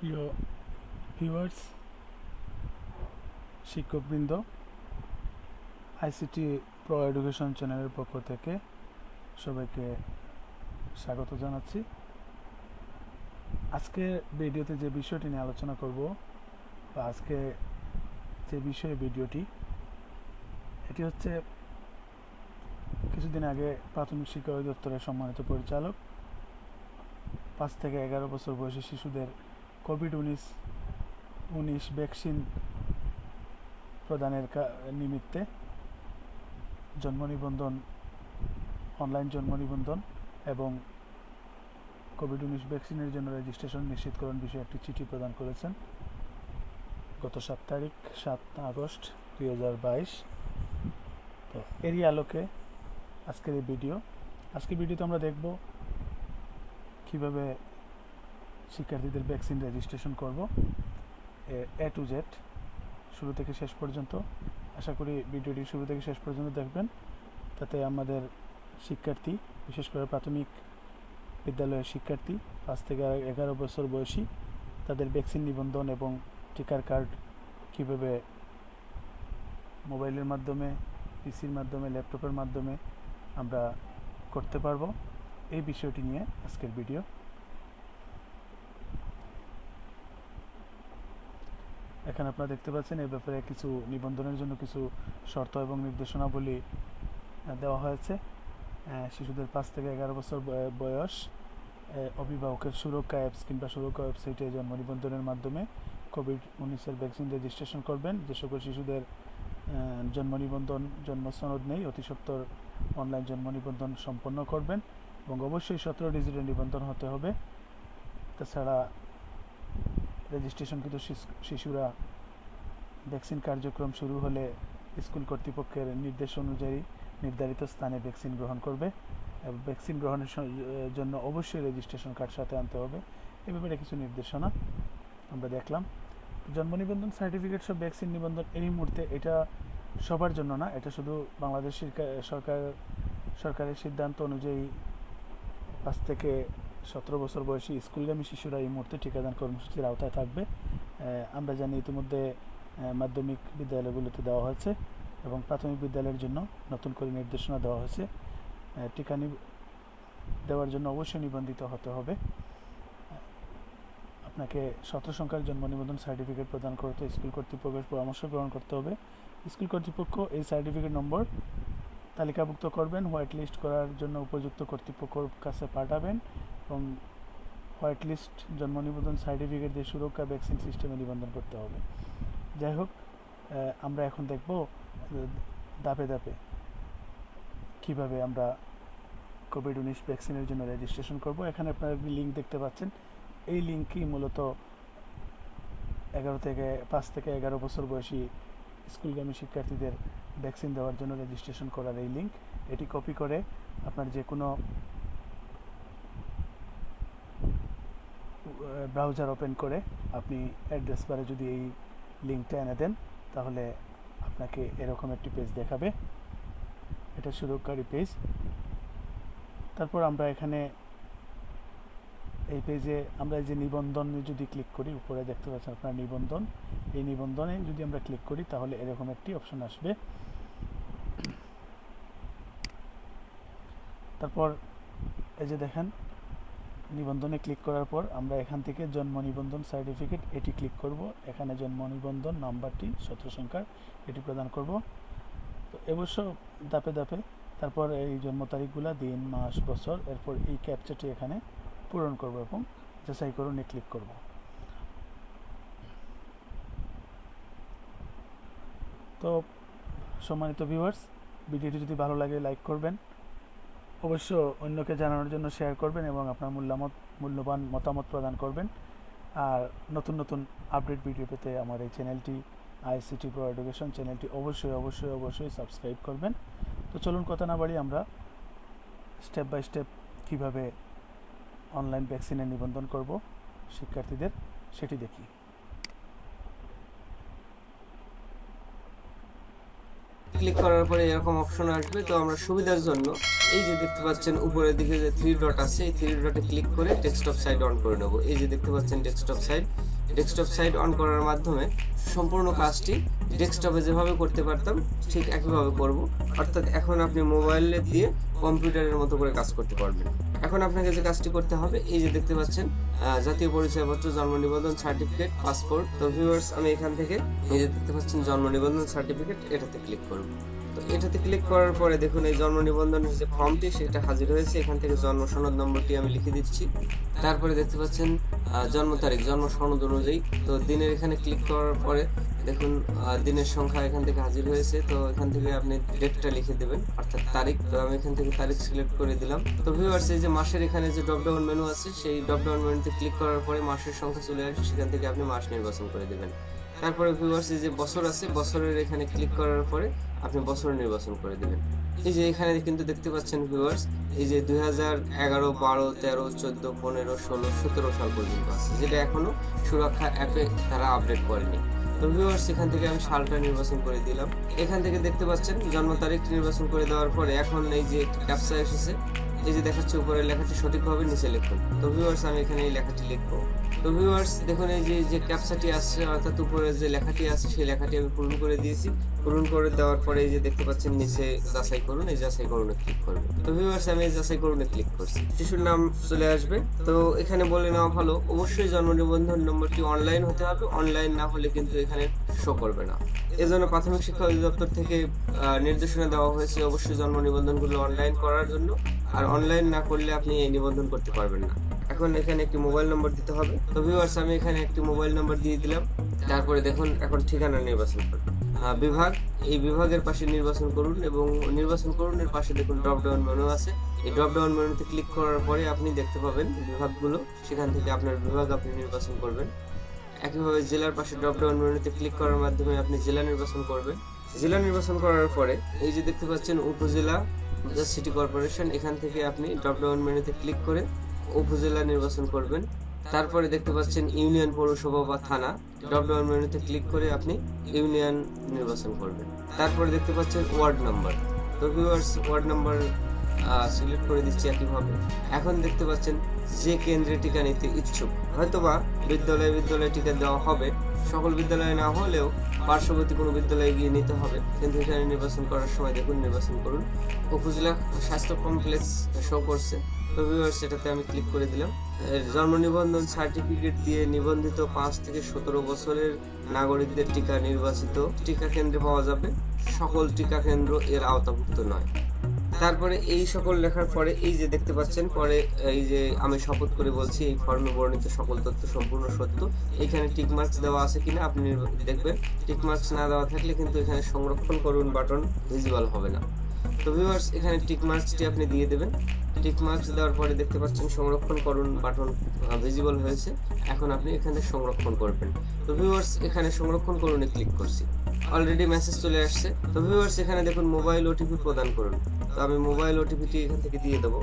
প্রিয় ভিউয়ার্স শিক্ষকবৃন্দ ICT pro education চ্যানেলের পক্ষ থেকে সবাইকে স্বাগত জানাচ্ছি। আজকে ভিডিওতে যে বিষয়টি নিয়ে আলোচনা করব বা আজকে যে বিষয়ে ভিডিওটি, এটি হচ্ছে কিছুদিন আগে প্রাথমিক শিক্ষা অধিদপ্তরের সম্মানিত পরিচালক, পাঁচ থেকে এগারো বছর বয়সী শিশুদের কোভিড উনিশ উনিশ ভ্যাকসিন প্রদানের নিমিত্তে জন্ম নিবন্ধন অনলাইন জন্ম নিবন্ধন এবং কোভিড উনিশ ভ্যাকসিনের জন্য রেজিস্ট্রেশন নিশ্চিতকরণ বিষয়ে একটি চিঠি প্রদান করেছেন। গত সাত তারিখ, সাত আগস্ট দুই হাজার বাইশ। তো এরই আলোকে আজকের এই ভিডিও আজকের ভিডিওতে আমরা দেখব কীভাবে শিক্ষার্থীদের ভ্যাকসিন রেজিস্ট্রেশন করব। এ টু জেড শুরু থেকে শেষ পর্যন্ত। আশা করি ভিডিওটি শুরু থেকে শেষ পর্যন্ত দেখবেন। তাতে আমাদের শিক্ষার্থী, বিশেষ করে প্রাথমিক বিদ্যালয়ের শিক্ষার্থী, পাঁচ থেকে এগারো বছর বয়সী, তাদের ভ্যাকসিন নিবন্ধন এবং টিকার কার্ড কীভাবে মোবাইলের মাধ্যমে, পিসির মাধ্যমে, ল্যাপটপের মাধ্যমে আমরা করতে পারব, এই বিষয়টি নিয়ে আজকের ভিডিও। এখানে আপনারা দেখতে পাচ্ছেন এই ব্যাপারে কিছু নিবন্ধনের জন্য কিছু শর্ত এবং নির্দেশনাবলী দেওয়া হয়েছে। শিশুদের পাঁচ থেকে এগারো বছর বয়- বয়স অভিভাবকের সুরক্ষা অ্যাপস কিংবা সুরক্ষা ওয়েবসাইটে জন্ম নিবন্ধনের মাধ্যমে কোভিড উনিশের ভ্যাকসিন রেজিস্ট্রেশন করবেন। যে সকল শিশুদের জন্ম নিবন্ধন, জন্ম সনদ নেই, অতি সত্বর অনলাইন জন্ম নিবন্ধন সম্পন্ন করবেন এবং অবশ্যই সতেরো ডিজিটের নিবন্ধন হতে হবে। তাছাড়া রেজিস্ট্রেশনকৃত শিশু- শিশুরা ভ্যাকসিন কার্যক্রম শুরু হলে স্কুল কর্তৃপক্ষের নির্দেশ অনুযায়ী নির্ধারিত স্থানে ভ্যাকসিন গ্রহণ করবে এবং ভ্যাকসিন গ্রহণের জন্য অবশ্যই রেজিস্ট্রেশন কার্ড সাথে আনতে হবে। এ ব্যাপারে কিছু নির্দেশনা আমরা দেখলাম। জন্ম নিবন্ধন সার্টিফিকেট সব ভ্যাকসিন নিবন্ধন এই মুহূর্তে এটা সবার জন্য না, এটা শুধু বাংলাদেশ সরকার- সরকার, সরকারের সিদ্ধান্ত অনুযায়ী পাঁচ থেকে সতেরো বছর বয়সী স্কুলগামী শিশুরা এই মুহূর্তে টিকাদান কর্মসূচির আওতায় থাকবে। আমরা জানি ইতিমধ্যে মাধ্যমিক বিদ্যালয়গুলোতে দেওয়া হয়েছে এবং প্রাথমিক বিদ্যালয়ের জন্য নতুন করে নির্দেশনা দেওয়া হয়েছে। টিকা দেওয়ার জন্য অবশ্যই নিবন্ধিত হতে হবে। আপনাকে সতেরো সংখ্যার জন্ম নিবন্ধন সার্টিফিকেট প্রদান করতে স্কুল কর্তৃপক্ষের পরামর্শ গ্রহণ করতে হবে। স্কুল কর্তৃপক্ষ এই সার্টিফিকেট নম্বর তালিকাভুক্ত করবেন, হোয়াইট লিস্ট করার জন্য উপযুক্ত কর্তৃপক্ষর কাছে পাঠাবেন। এবং হোয়াইট লিস্ট জন্ম নিবন্ধন সার্টিফিকেট দিয়ে সুরক্ষা ভ্যাকসিন সিস্টেমে নিবন্ধন করতে হবে। যাই হোক আমরা এখন দেখব ধাপে ধাপে কীভাবে আমরা কোভিড উনিশ ভ্যাকসিনের জন্য রেজিস্ট্রেশন করব। এখানে আপনারা লিঙ্ক দেখতে পাচ্ছেন। এই লিঙ্কই মূলত এগারো থেকে পাঁচ থেকে এগারো বছর বয়সী স্কুলগামী শিক্ষার্থীদের ভ্যাকসিন দেওয়ার জন্য রেজিস্ট্রেশন করার এই লিঙ্ক এটি কপি করে আপনার যে কোনো ব্রাউজার ওপেন করে আপনি অ্যাড্রেস বারে যদি এই লিঙ্কটা এনে দেন, তাহলে আপনাকে এরকম একটি পেজ দেখাবে। এটা সুরক্ষারী পেজ তারপর আমরা এখানে এই পেজে আমরা যে নিবন্ধনে যদি ক্লিক করি, উপরে দেখতে পাচ্ছেন আপনার নিবন্ধন। এই নিবন্ধনে যদি আমরা ক্লিক করি, তাহলে এরকম একটি অপশন আসবে। তারপর এই যে দেখেন নিবন্ধনে ক্লিক করার পর আমরা এখান থেকে জন্ম নিবন্ধন সার্টিফিকেট এটি ক্লিক করব। এখানে জন্ম নিবন্ধন, নাম্বারটি, সতেরো সংখ্যার এটি প্রদান করব। তো অবশ্য ধাপে ধাপে তারপর এই জন্ম তারিখগুলা, দিন, মাস, বছর, এরপর এই ক্যাপচারটি এখানে পূরণ করব এবং যাচাই করুন, এ ক্লিক করব। তো সম্মানিত ভিউয়ার্স ভিডিওটি যদি ভালো লাগে, লাইক করবেন। অবশ্য অন্যকে জানানোর জন্য শেয়ার করবেন এবং আপনার মূল্যামত, মূল্যবান মতামত প্রদান করবেন। আর নতুন নতুন আপডেট ভিডিও পেতে আমার এই চ্যানেলটি আইসিটি প্রো এডুকেশন চ্যানেলটি অবশ্যই অবশ্যই অবশ্যই সাবস্ক্রাইব করবেন। তো চলুন কথা না বাড়ি আমরা স্টেপ বাই স্টেপ কীভাবে অনলাইন ভ্যাকসিনে নিবন্ধন করব, শিক্ষার্থীদের সেটি দেখি। ক্লিক করার পরে এরকম অপশন আসবে। তো আমরা সুবিধার জন্য এই যে দেখতে পাচ্ছেন উপরের দিকে যে থ্রি ডট আছে, এই থ্রি ডটে ক্লিক করে ডেস্কটপ সাইট অন করে নেব। এই যে দেখতে পাচ্ছেন desktop site desktop site on করার মাধ্যমে সম্পূর্ণ কাজটি ডেস্কটপে যেভাবে করতে পারতাম, ঠিক একইভাবে করব। অর্থাৎ এখন আপনি মোবাইলে দিয়ে কম্পিউটারের মতো করে কাজ করতে পারবেন। এখন আপনাকে যে কাজটি করতে হবে, এই যে দেখতে পাচ্ছেন জাতীয় পরিচয়পত্র, জন্ম নিবন্ধন সার্টিফিকেট পাসপোর্ট তো ভিউয়ার্স আমি এখান থেকে এই যে দেখতে পাচ্ছেন, জন্ম নিবন্ধন সার্টিফিকেট এটাতে ক্লিক করব। এটাতে ক্লিক করার পরে দেখুন এই জন্ম নিবন্ধনের যে ফর্মটি সেটা হাজির হয়েছে। এখান থেকে জন্ম সনদ নম্বরটি আমি লিখে দিচ্ছি। তারপরে দেখতে পাচ্ছেন জন্ম তারিখ, জন্ম সনদ অনুযায়ী। তো দিনের এখানে ক্লিক করার পরে দেখুন দিনের সংখ্যা এখান থেকে হাজির হয়েছে। তো এখান থেকে আপনি ডেটটা লিখে দেবেন, অর্থাৎ তারিখ। তো আমি এখান থেকে তারিখ সিলেক্ট করে দিলাম। তো ভিউয়ার্স এই যে মাসের এখানে যে ড্রপ ডাউন মেনু আছে, সেই ড্রপ ডাউন মেনুতে ক্লিক করার পরে মাসের সংখ্যা চলে আসে। সেখান থেকে আপনি মাস নির্বাচন করে দেবেন। তারপরে ভিউয়ার্স যে বছর আছে, বছরের এখানে ক্লিক করার পরে আপনি বছর নির্বাচন করে দেবেন। এই যে এখানে কিন্তু দেখতে পাচ্ছেন ভিউয়ার্স এই যে দুই হাজার এগারো, বারো, তেরো, চোদ্দ, পনেরো, ষোলো, সতেরো সাল পর্যন্ত আছে, যেটা এখনও সুরক্ষা অ্যাপে তারা আপডেট করেনি। তো ভিউয়ার্স এখান থেকে আমি সালটা নির্বাচন করে দিলাম। এখান থেকে দেখতে পাচ্ছেন জন্ম তারিখ নির্বাচন করে দেওয়ার পরে এখন এই যে ক্যাপসা এসেছে, এই যে দেখাচ্ছে উপরে লেখাটি সঠিকভাবে নিচে লিখুন। তো ভিউয়ার্স আমি এখানে এই লেখাটি লিখব। তো ভিউয়ার্স দেখুন এই যে যে ক্যাপসাটি আসছে, অর্থাৎ উপরে যে লেখাটি আছে, সেই লেখাটি আমি পূরণ করে দিয়েছি। পূরণ করে দেওয়ার পরে এই যে দেখতে পাচ্ছেন, নিচে যাচাই করুন, এই যাচাই করুনে ক্লিক করবেন তো ভিউয়ার্স আমি এই যাচাই করুনে ক্লিক করছি। শিশুর নাম চলে আসবে। তো এখানে বলে নেওয়া ভালো, অবশ্যই জন্ম নিবন্ধন নম্বরটি অনলাইন হতে হবে। অনলাইন না হলে কিন্তু এখানে শো করবে না। এজন্য প্রাথমিক শিক্ষা অধিদপ্তর থেকে নির্দেশনা দেওয়া হয়েছে, অবশ্যই জন্ম নিবন্ধনগুলো অনলাইন করার জন্য। আর অনলাইন না করলে আপনি এই নিবন্ধন করতে পারবেন না। এখন এখানে একটি মোবাইল নম্বর দিতে হবে। তো ভিউয়ার্স আমি এখানে একটি মোবাইল নম্বর দিয়ে দিলাম। তারপরে দেখুন, এখন ঠিকানা নির্বাচন করুন। বিভাগ, এই বিভাগের পাশে নির্বাচন করুন এবং নির্বাচন করুন এর পাশে দেখুন ড্রপ ডাউন মেনু আছে। এই ড্রপ ডাউন মেনুতে ক্লিক করার পরে আপনি দেখতে পাবেন বিভাগগুলো। সেখান থেকে আপনার বিভাগ আপনি নির্বাচন করবেন। একইভাবে জেলার পাশে ড্রপ ডাউন মেনুতে ক্লিক করার মাধ্যমে আপনি জেলা নির্বাচন করবেন। জেলা নির্বাচন করার পরে এই যে দেখতে পাচ্ছেন উপজেলা সিটি কর্পোরেশন এখান থেকে আপনি ড্রপ ডাউন মেনুতে ক্লিক করে উপজেলা নির্বাচন করবেন। তারপরে দেখতে পাচ্ছেন ইউনিয়ন পৌরসভা বা থানা। ডাউন মেনুতে ক্লিক করে আপনি ইউনিয়ন নির্বাচন করবেন। তারপরে দেখতে পাচ্ছেন ওয়ার্ড নাম্বার। তো ভিউয়ার্স ওয়ার্ড নাম্বার সিলেক্ট করে দিচ্ছি একইভাবে। এখন দেখতে পাচ্ছেন যে কেন্দ্রে টিকা নিতে ইচ্ছুক। হয়তোবা বিদ্যালয়ে বিদ্যালয়ে টিকা দেওয়া হবে। সকল বিদ্যালয়ে না হলেও পার্শ্ববর্তী কোনো বিদ্যালয়ে গিয়ে নিতে হবে। কিন্তু এখানে নির্বাচন করার সময় দেখুন, নির্বাচন করুন। উপজেলা স্বাস্থ্য কমপ্লেক্স শো করছে। তো ভিউয়ার্স আমি ক্লিক করে দিলাম। জন্ম নিবন্ধন সার্টিফিকেট দিয়ে নিবন্ধিত পাঁচ থেকে সতেরো বছরের নাগরিকদের টিকা নির্বাচিত টিকা কেন্দ্রে পাওয়া যাবে। সকল টিকা কেন্দ্র এর আওতাভুক্ত নয়। তারপরে এই সকল লেখার পরে এই যে দেখতে পাচ্ছেন, পরে এই যে আমি শপথ করে বলছি, এই ফর্মে বর্ণিত সকল তথ্য সম্পূর্ণ সত্য। এখানে টিক মার্কস দেওয়া আছে কিনা আপনি দেখবেন। টিক মার্কস না দেওয়া থাকলে কিন্তু এখানে সংরক্ষণ করুন বাটন ভিজিবল হবে না। তো ভিউয়ার্স এখানে টিক মার্কসটি আপনি দিয়ে দেবেন। টিক মার্কস দেওয়ার পরে দেখতে পাচ্ছেন সংরক্ষণ করুন বাটন ভিজিবল হয়েছে। এখন আপনি এখানে সংরক্ষণ করবেন। তো ভিউয়ার্স এখানে সংরক্ষণ করুন ক্লিক করছি। অলরেডি মেসেজ চলে আসছে। তো ভিউয়ার্স এখানে দেখুন মোবাইল ওটিপি প্রদান করুন। তো আমি মোবাইল ওটিপিটি এখান থেকে দিয়ে দেবো।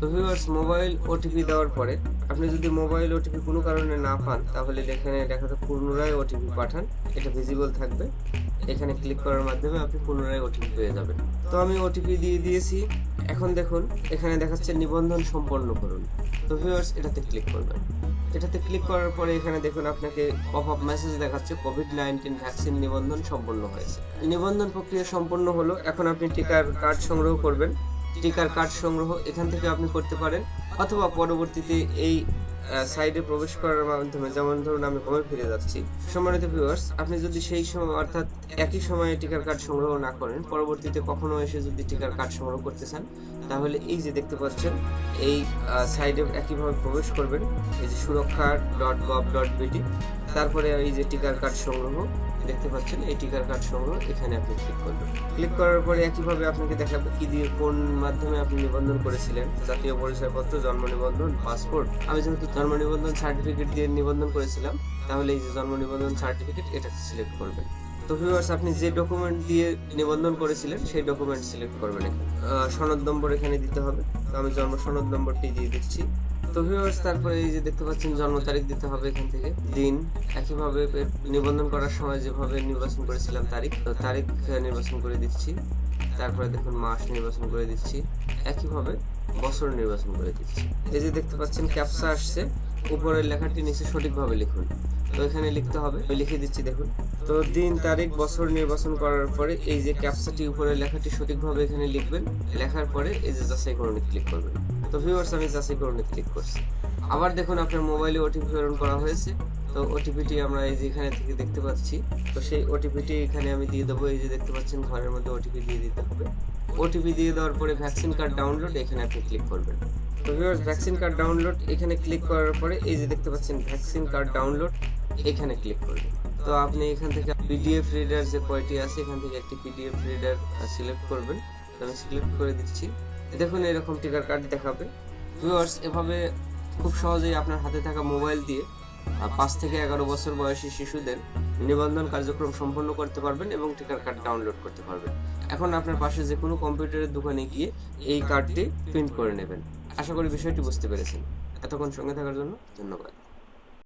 তো ভিউয়ার্স মোবাইল ওটিপি দেওয়ার পরে আপনি যদি মোবাইল ওটিপি কোনো কারণে না পান, তাহলে এখানে দেখাতে পুনরায় ওটিপি পাঠান। এটা ভিজিবল থাকবে। এখানে ক্লিক করার মাধ্যমে আপনি পুনরায় ওটিপি পেয়ে যাবেন। তো আমি ওটিপি দিয়ে দিয়েছি। এখন দেখুন, এখানে দেখাচ্ছে নিবন্ধন সম্পন্ন করুন। তো ভিউয়ার্স এটাতে ক্লিক করবেন। এটাতে ক্লিক করার পরে এখানে দেখুন, আপনাকে পপ আপ মেসেজ দেখাচ্ছে কোভিড নাইন্টিন ভ্যাকসিন নিবন্ধন সম্পন্ন হয়েছে। নিবন্ধন প্রক্রিয়া সম্পন্ন হলো, এখন আপনি টিকার কার্ড সংগ্রহ করবেন। টিকার কার্ড সংগ্রহ এখান থেকে আপনি করতে পারেন। অথবা পরবর্তীতে এই সাইডে প্রবেশ করার মাধ্যমে, যেমন ধরুন আমি কমে ফিরে যাচ্ছি। সম্মানিত ভিউয়ার্স আপনি যদি সেই সময়, অর্থাৎ একই সময়ে টিকার কার্ড সংগ্রহ না করেন, পরবর্তীতে কখনো এসে যদি টিকার কার্ড সংগ্রহ করতে চান, তাহলে এই যে দেখতে পাচ্ছেন, এই সাইডে একইভাবে প্রবেশ করবেন। এই যে সুরক্ষা ডট গভ ডট বিডি তারপরে এই যে টিকার কার্ড সংগ্রহ দেখতে পাচ্ছেন, এই টিকার কার্ড সংগ্রহ এখানে আপনি ক্লিক করবেন। ক্লিক করার পরে একইভাবে আপনাকে দেখাবে কি দিয়ে কোন মাধ্যমে আপনি নিবন্ধন করেছিলেন। জাতীয় পরিচয়পত্র, জন্ম নিবন্ধন পাসপোর্ট আমি যেহেতু জন্ম নিবন্ধন সার্টিফিকেট দিয়ে নিবন্ধন করেছিলাম, তাহলে এই যে জন্ম নিবন্ধন সার্টিফিকেট এটা সিলেক্ট করবেন। তো ভিউয়ার্স আপনি যে ডকুমেন্ট দিয়ে নিবন্ধন করেছিলেন, সেই ডকুমেন্ট সিলেক্ট করবেন সনদ নম্বর এখানে দিতে হবে। তো আমি জন্ম সনদ নম্বরটি দিয়ে দিচ্ছি। তো ভিউয়ার্স তারপরে এই যে দেখতে পাচ্ছেন, জন্ম তারিখ দিতে হবে এখান থেকে। দিন, একইভাবে নিবন্ধন করার সময় যেভাবে নির্বাচন করেছিলাম তারিখ, তো তারিখ নির্বাচন করে দিচ্ছি। তারপরে দেখুন, মাস নির্বাচন করে দিচ্ছি। একইভাবে বছর নির্বাচন করে দিচ্ছি। এই যে দেখতে পাচ্ছেন ক্যাপসা আসছে। উপরের লেখাটি নিচে সঠিকভাবে লিখুন। তো এখানে লিখতে হবে, আমি লিখে দিচ্ছি, দেখুন। তো দিন, তারিখ, বছর নির্বাচন করার পরে এই যে ক্যাপসাটি উপরে লেখাটি সঠিকভাবে এখানে লিখবেন। লেখার পরে এই যে যাচাই করণে ক্লিক করবেন। তো ভিউয়ার্স আমি যাচাই করণে ক্লিক করছি। আবার দেখুন আপনার মোবাইলে ওটিপি প্রেরণ করা হয়েছে। তো ওটিপিটি আমরা এই যে এখানে থেকে দেখতে পাচ্ছি। তো সেই ওটিপিটি এখানে আমি দিয়ে দেবো। এই যে দেখতে পাচ্ছেন, ঘরের মধ্যে ওটিপি দিয়ে দিতে হবে। ওটিপি দিয়ে দেওয়ার পরে ভ্যাকসিন কার্ড ডাউনলোড এখানে আপনি ক্লিক করবেন। তো ভিউয়ার্স ভ্যাকসিন কার্ড ডাউনলোড এখানে ক্লিক করার পরে এই যে দেখতে পাচ্ছেন ভ্যাকসিন কার্ড ডাউনলোড এখানে ক্লিক করবেন। তো আপনি এখান থেকে পিডিএফ রিডার যে কয়টি আছে, এখান থেকে একটি পিডিএফ রিডার সিলেক্ট করবেন। আমি সিলেক্ট করে দিচ্ছি। দেখুন এরকম টিকার কার্ড দেখাবে। ভিউয়ার্স এভাবে খুব সহজেই আপনার হাতে থাকা মোবাইল দিয়ে পাঁচ থেকে এগারো বছর বয়সী শিশুদের নিবন্ধন কার্যক্রম সম্পন্ন করতে পারবেন এবং টিকার কার্ড ডাউনলোড করতে পারবেন। এখন আপনার পাশে যে কোনো কম্পিউটারের দোকানে গিয়ে এই কার্ডটি প্রিন্ট করে নেবেন। আশা করি বিষয়টি বুঝতে পেরেছেন। এতক্ষণ সঙ্গে থাকার জন্য ধন্যবাদ।